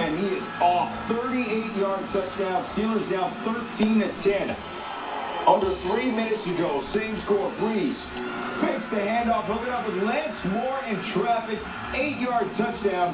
and he is off. 38-yard touchdown. Steelers down 13 to 10. Under three minutes to go. Same score. Brees fakes the handoff, hooking up with Lance Moore in traffic. Eight-yard touchdown.